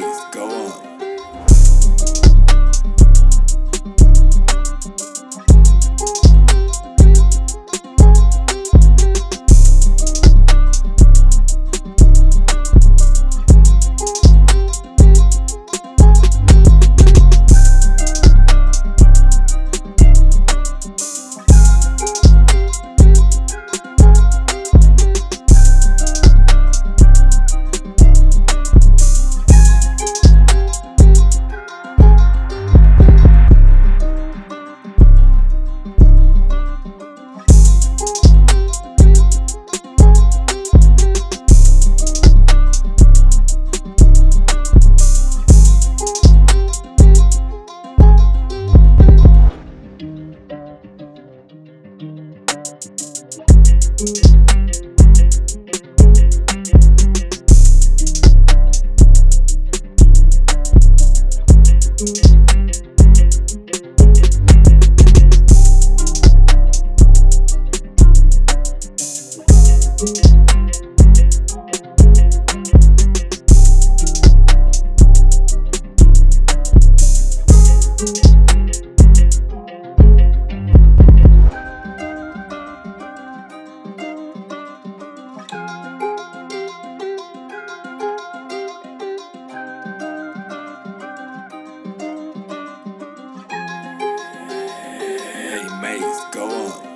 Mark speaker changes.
Speaker 1: Go on. Hey, Maze, go on.